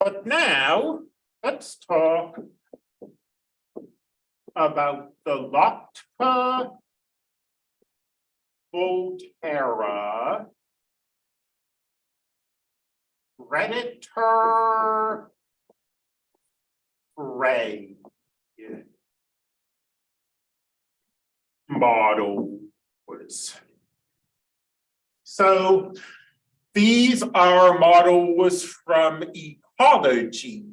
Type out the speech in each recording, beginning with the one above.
But now, let's talk about the Lotka Volterra Predator Prey models. So these are models from ecology.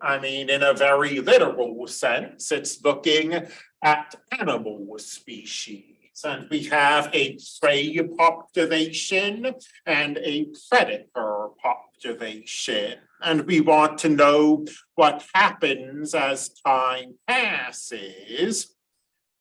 I mean, in a very literal sense, it's looking at animal species. And we have a prey population and a predator population. And we want to know what happens as time passes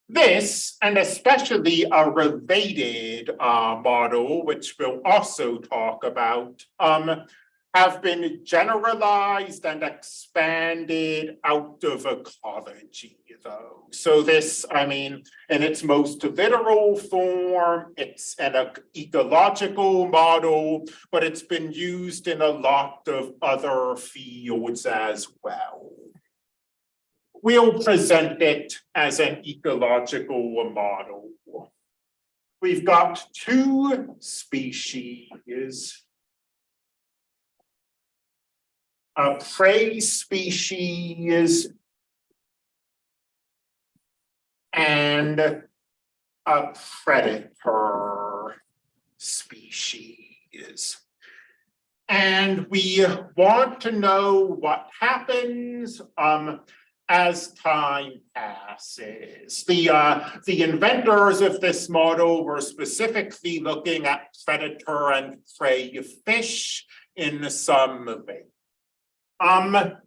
this, and especially a related uh, model, which we'll also talk about, um, have been generalized and expanded out of ecology though. So this, I mean, in its most literal form, it's an ecological model, but it's been used in a lot of other fields as well. We'll present it as an ecological model. We've got two species. A prey species and a predator species. And we want to know what happens um, as time passes. The, uh, the inventors of this model were specifically looking at predator and prey fish in some way. Um,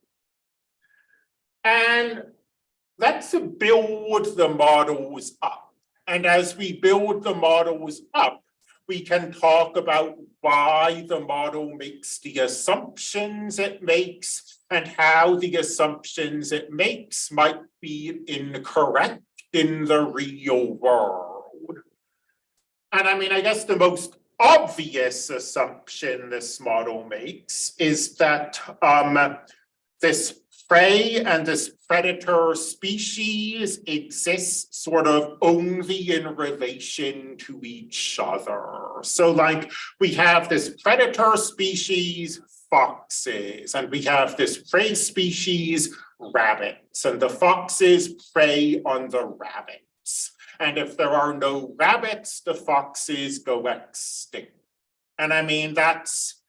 and let's build the models up. And as we build the models up, we can talk about why the model makes the assumptions it makes and how the assumptions it makes might be incorrect in the real world. And I mean, I guess the most obvious assumption this model makes is that um, this prey and this predator species exist sort of only in relation to each other. So like we have this predator species foxes, and we have this prey species, rabbits, and the foxes prey on the rabbits. And if there are no rabbits, the foxes go extinct. And I mean, that's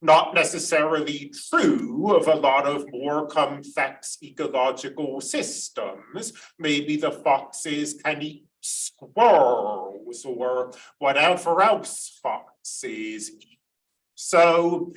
not necessarily true of a lot of more complex ecological systems. Maybe the foxes can eat squirrels or whatever else foxes eat. So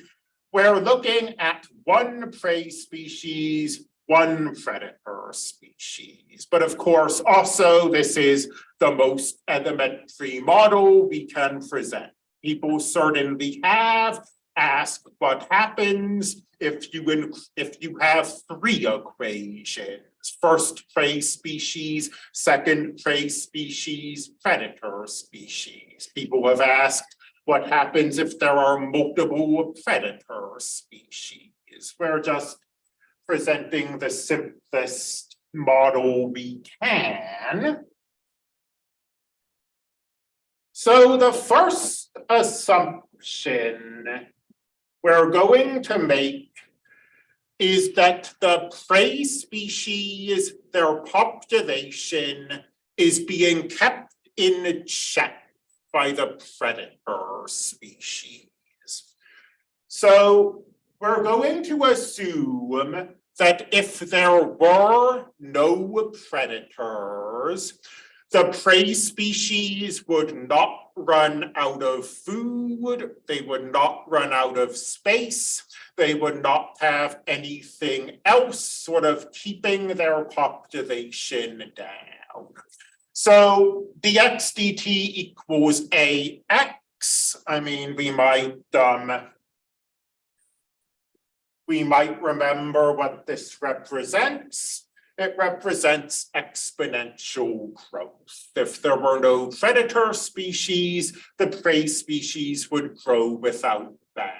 we're looking at one prey species, one predator species. But of course, also this is the most elementary model we can present. People certainly have asked what happens if you if you have three equations. First prey species, second prey species, predator species. People have asked what happens if there are multiple predator species. We're just presenting the simplest model we can. So the first assumption we're going to make is that the prey species, their population is being kept in check by the predator species. So we're going to assume that if there were no predators, the prey species would not run out of food, they would not run out of space, they would not have anything else sort of keeping their population down. So the xdt equals ax. I mean, we might um, we might remember what this represents. It represents exponential growth. If there were no predator species, the prey species would grow without bound.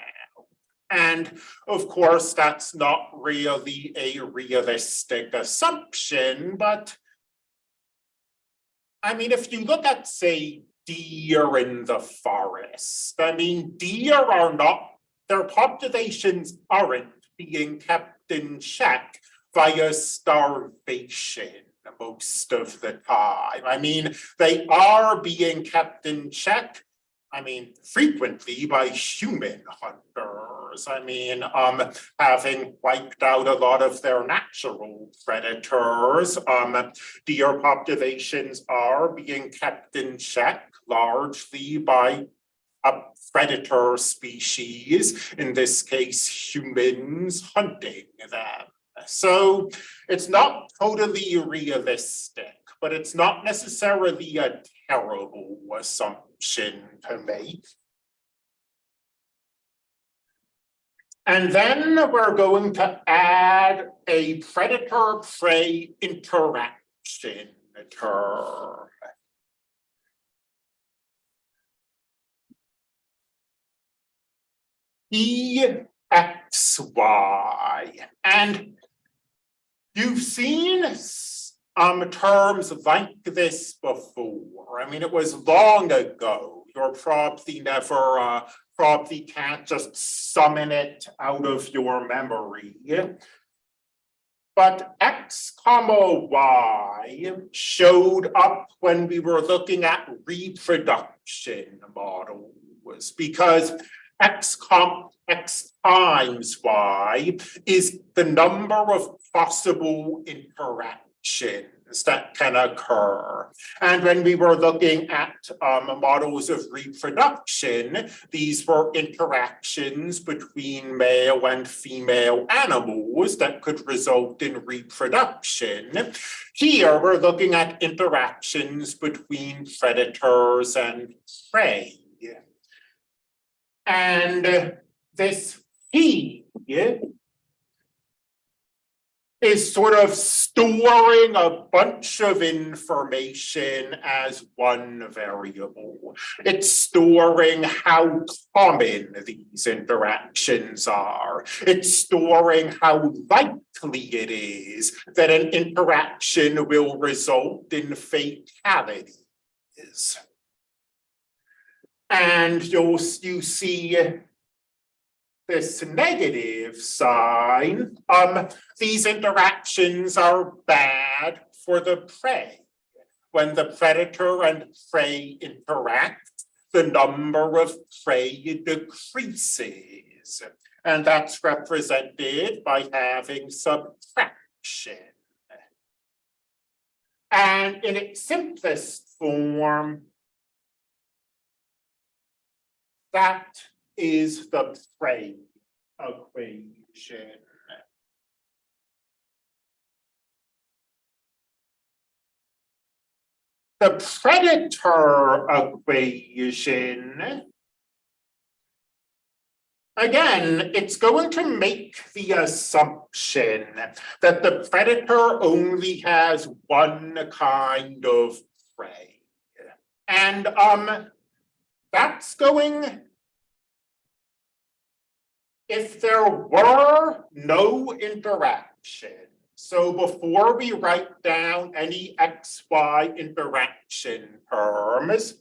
And of course, that's not really a realistic assumption, but I mean, if you look at, say, deer in the forest, I mean, deer are not, their populations aren't being kept in check via starvation most of the time. I mean, they are being kept in check, I mean, frequently by human hunters. I mean, um, having wiped out a lot of their natural predators, um, deer populations are being kept in check largely by a predator species, in this case, humans hunting them. So it's not totally realistic, but it's not necessarily a terrible assumption to make. And then we're going to add a predator-prey interaction term. EXY. And you've seen um, terms like this before. I mean, it was long ago. You're probably never, uh, probably can't just summon it out of your memory. But X comma Y showed up when we were looking at reproduction models because X comp X times Y is the number of possible interactions that can occur. And when we were looking at um, models of reproduction, these were interactions between male and female animals that could result in reproduction. Here, we're looking at interactions between predators and prey. And uh, this P is sort of storing a bunch of information as one variable. It's storing how common these interactions are. It's storing how likely it is that an interaction will result in fatalities. And you'll you see this negative sign, um, these interactions are bad for the prey. When the predator and prey interact, the number of prey decreases. And that's represented by having subtraction. And in its simplest form, that is the prey equation. The predator equation, again, it's going to make the assumption that the predator only has one kind of prey. And um, that's going if there were no interaction, so before we write down any XY interaction terms,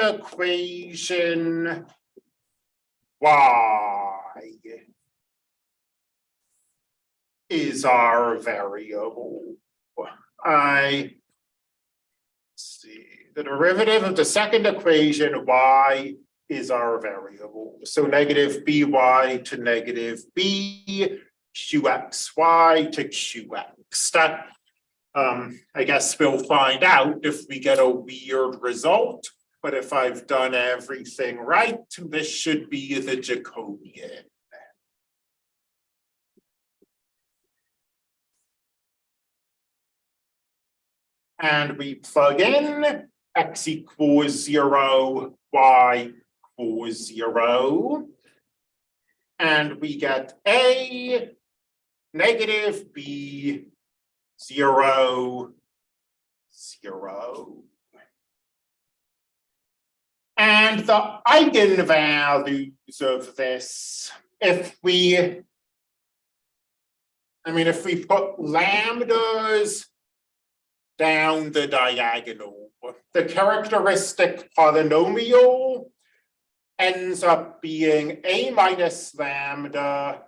equation y is our variable. I see, the derivative of the second equation, y is our variable. So negative by to negative b, qxy to qx. That, um, I guess we'll find out if we get a weird result. But if I've done everything right, this should be the Jacobian. And we plug in x equals zero, y equals zero. And we get a negative b zero, zero. And the eigenvalues of this, if we, I mean, if we put lambdas down the diagonal, the characteristic polynomial ends up being a minus lambda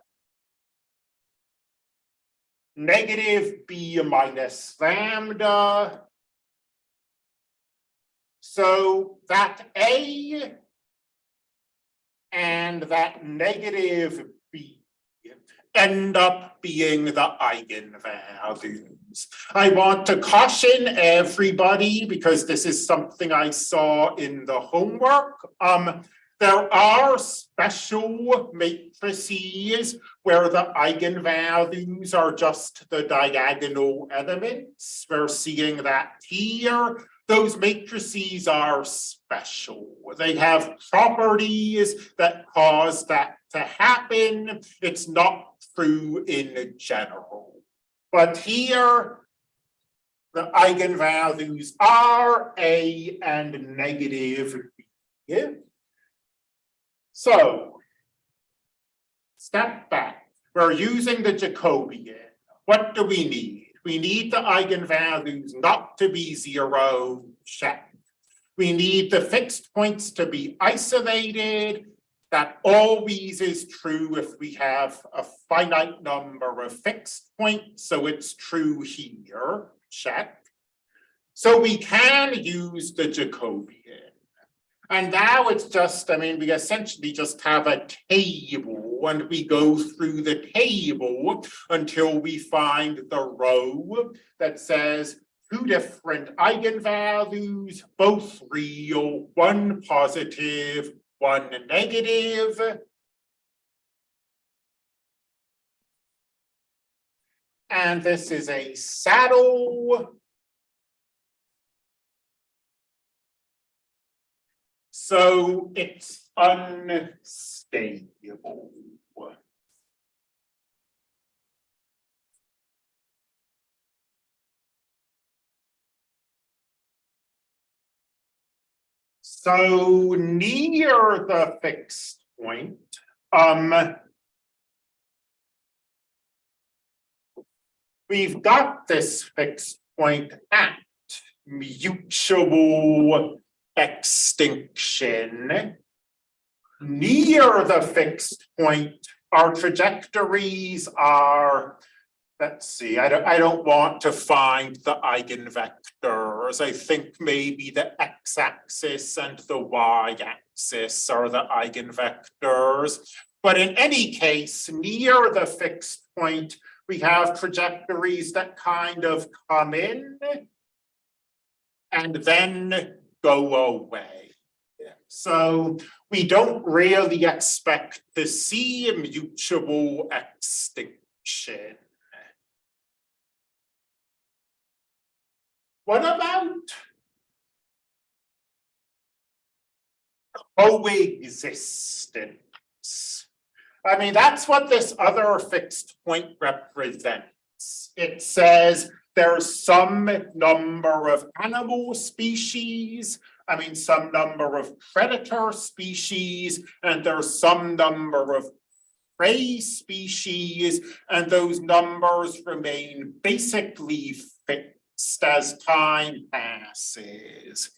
negative b minus lambda. So that a and that negative b end up being the eigenvalues. I want to caution everybody because this is something I saw in the homework. Um, there are special matrices where the eigenvalues are just the diagonal elements. We're seeing that here. Those matrices are special. They have properties that cause that to happen. It's not true in general. But here, the eigenvalues are A and negative B. So, step back. We're using the Jacobian. What do we need? We need the eigenvalues not to be zero, check. We need the fixed points to be isolated. That always is true if we have a finite number of fixed points, so it's true here, check. So we can use the Jacobian. And now it's just, I mean, we essentially just have a table and we go through the table until we find the row that says two different eigenvalues, both real, one positive, one negative. And this is a saddle So it's unstable. So near the fixed point, um, we've got this fixed point at mutual extinction. Near the fixed point, our trajectories are, let's see, I don't, I don't want to find the eigenvectors. I think maybe the x-axis and the y-axis are the eigenvectors. But in any case, near the fixed point, we have trajectories that kind of come in and then go away. So we don't really expect to see a mutual extinction. What about coexistence? I mean, that's what this other fixed point represents. It says there's some number of animal species, I mean, some number of predator species, and there's some number of prey species, and those numbers remain basically fixed as time passes.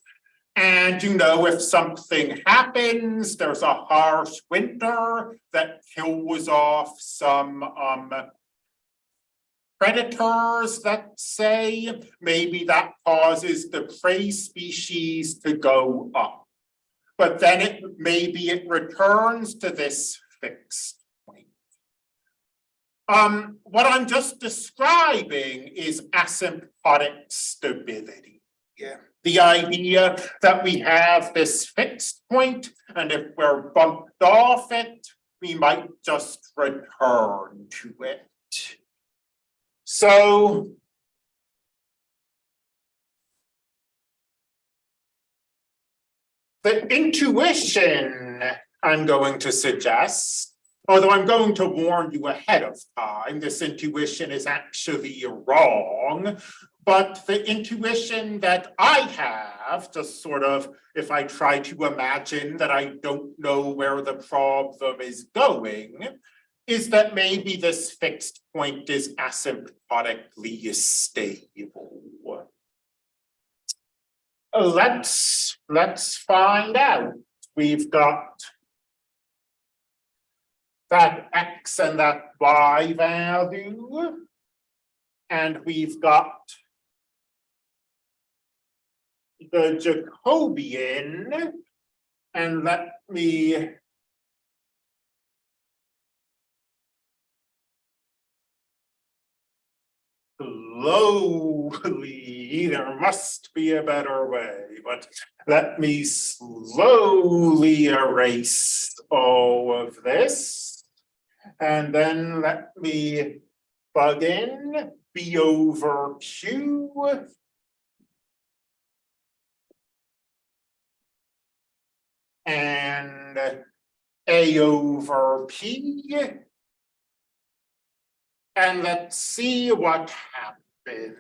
And you know, if something happens, there's a harsh winter that kills off some um. Predators, let's say, maybe that causes the prey species to go up. But then it, maybe it returns to this fixed point. Um, what I'm just describing is asymptotic stability. Yeah. The idea that we have this fixed point, and if we're bumped off it, we might just return to it. So. The intuition I'm going to suggest, although I'm going to warn you ahead of time, this intuition is actually wrong. But the intuition that I have, just sort of, if I try to imagine that I don't know where the problem is going, is that maybe this fixed point is asymptotically stable. Let's, let's find out. We've got that x and that y value. And we've got the Jacobian. And let me slowly, there must be a better way, but let me slowly erase all of this. And then let me plug in B over Q. And A over P. And let's see what happens.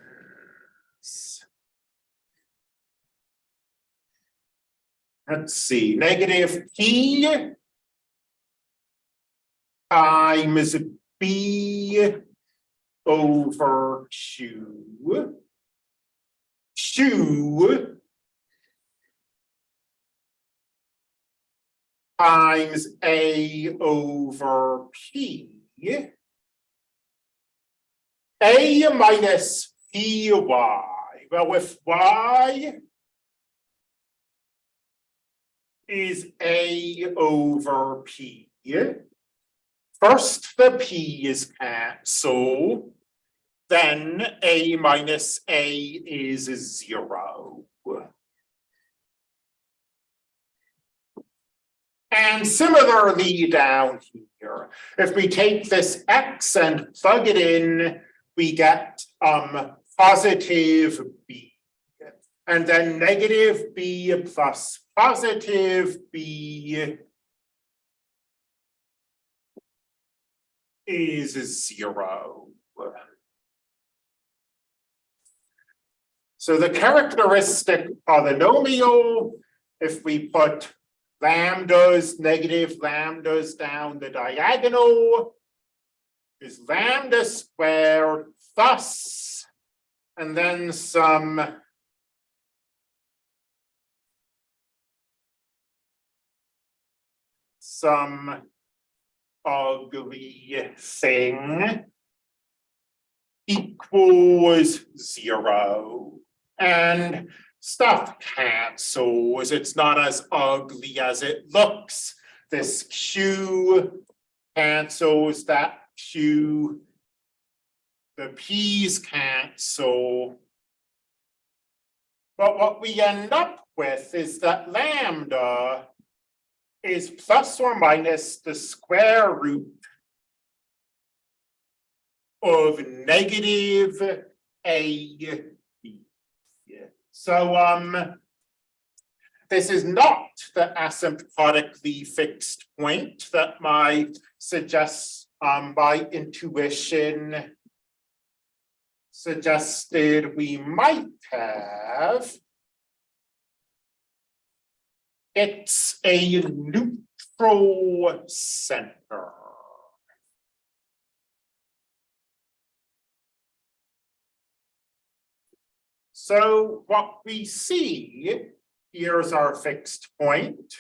Let's see, negative P times B over Q. Q times A over P. A minus P Y, well, if Y is A over P, first the P is cancelled, then A minus A is zero. And similarly down here, if we take this X and plug it in we get um positive b. And then negative b plus positive b is zero. So the characteristic polynomial, if we put lambdas, negative lambdas down the diagonal, is lambda squared thus, and then some some ugly thing equals zero. And stuff cancels. It's not as ugly as it looks. This Q cancels that Q. The P's cancel. But what we end up with is that lambda is plus or minus the square root of negative a b. So um this is not the asymptotically fixed point that my suggest um, by intuition suggested we might have. It's a neutral center. So what we see Here's our fixed point.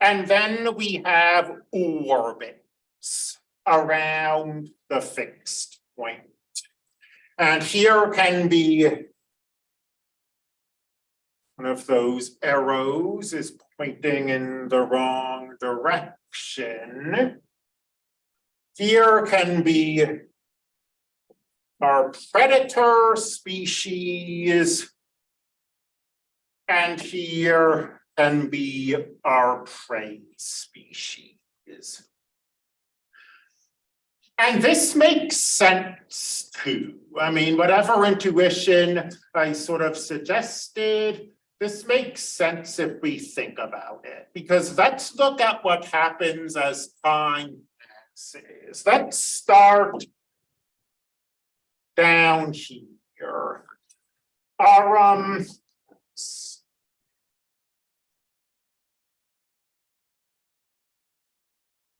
And then we have orbits around the fixed point. And here can be one of those arrows is pointing in the wrong direction. Here can be our predator species. And here can be our prey species. And this makes sense too. I mean, whatever intuition I sort of suggested, this makes sense if we think about it, because let's look at what happens as time passes. Let's start down here. Our um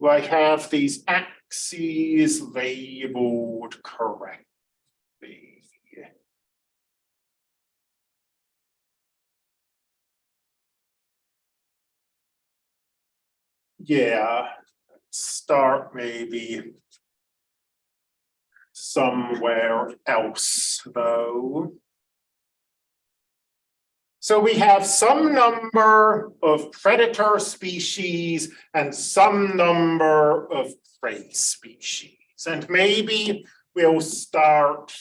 I have these axes labeled correctly. Yeah, start maybe somewhere else, though. So we have some number of predator species and some number of prey species. And maybe we'll start.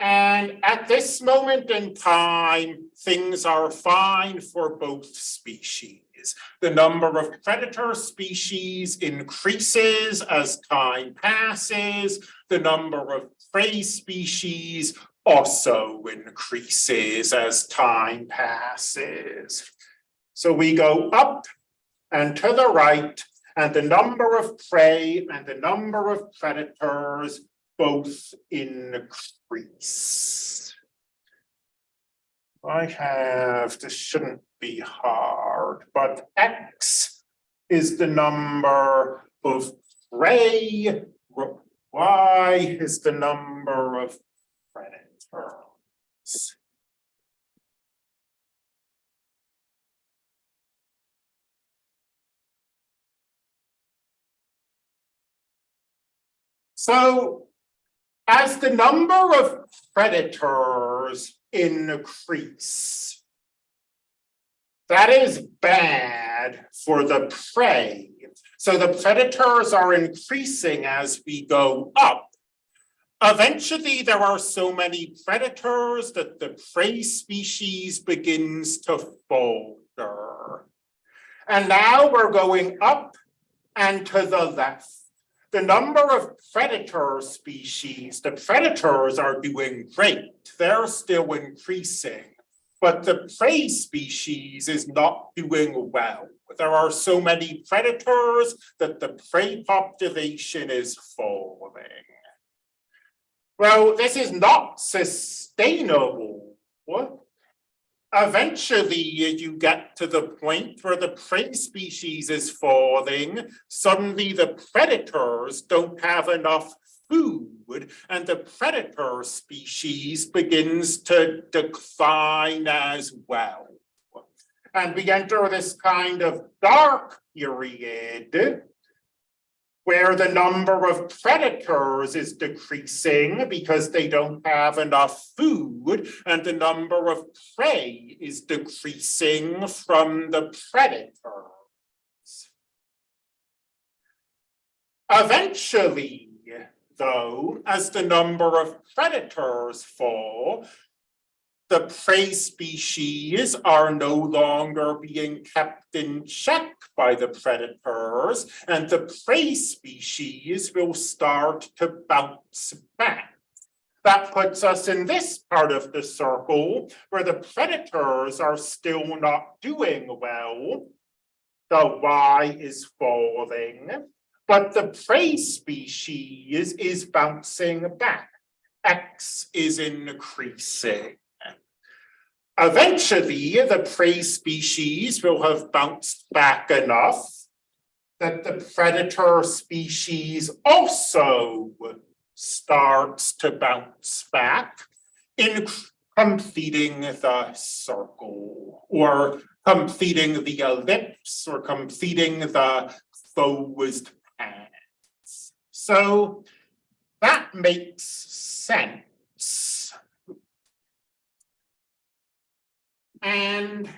And at this moment in time, things are fine for both species. The number of predator species increases as time passes. The number of prey species also increases as time passes. So we go up and to the right, and the number of prey and the number of predators both increase. I have, this shouldn't be hard, but X is the number of prey, Y is the number of predators. So as the number of predators increase, that is bad for the prey. So the predators are increasing as we go up. Eventually, there are so many predators that the prey species begins to falter. And now we're going up and to the left. The number of predator species, the predators are doing great. They're still increasing but the prey species is not doing well. There are so many predators that the prey population is falling. Well, this is not sustainable. Eventually, you get to the point where the prey species is falling. Suddenly, the predators don't have enough food and the predator species begins to decline as well. And we enter this kind of dark period where the number of predators is decreasing because they don't have enough food and the number of prey is decreasing from the predators. Eventually, though, as the number of predators fall, the prey species are no longer being kept in check by the predators, and the prey species will start to bounce back. That puts us in this part of the circle where the predators are still not doing well. The Y is falling but the prey species is bouncing back. X is increasing. Eventually, the prey species will have bounced back enough that the predator species also starts to bounce back. in completing the circle or completing the ellipse or completing the closed paths. So that makes sense. And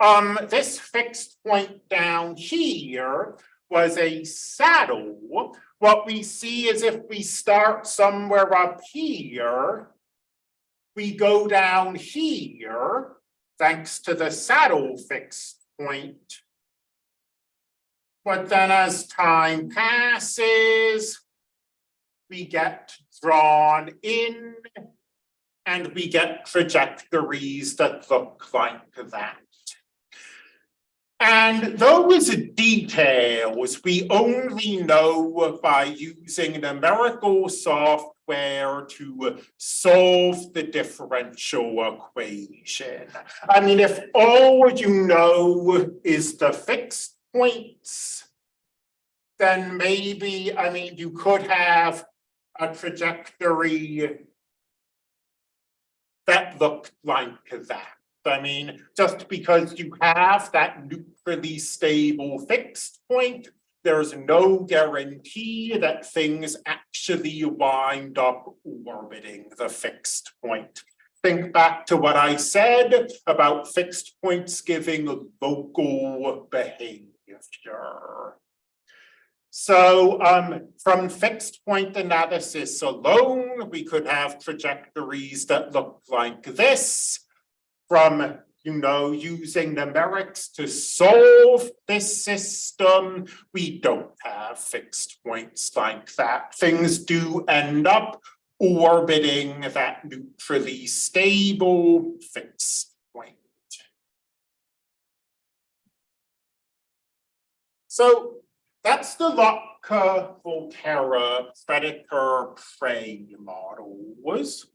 um, this fixed point down here was a saddle. What we see is if we start somewhere up here, we go down here, thanks to the saddle fixed point. But then as time passes, we get drawn in and we get trajectories that look like that. And those details we only know by using numerical software to solve the differential equation. I mean, if all you know is the fixed points, then maybe, I mean, you could have a trajectory looked like that. I mean, just because you have that neutrally stable fixed point, there's no guarantee that things actually wind up orbiting the fixed point. Think back to what I said about fixed points giving local behavior. So um, from fixed point analysis alone, we could have trajectories that look like this from you know, using numerics to solve this system, we don't have fixed points like that. Things do end up orbiting that neutrally stable fixed point. So that's the Lotka Volterra predator prey model was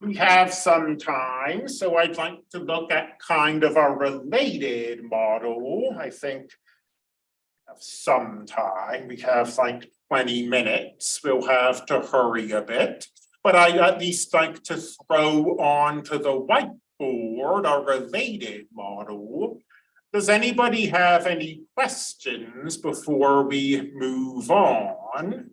we have some time, so I'd like to look at kind of a related model, I think. Have some time, we have like twenty minutes, we'll have to hurry a bit. But I at least like to throw onto the whiteboard a related model. Does anybody have any questions before we move on?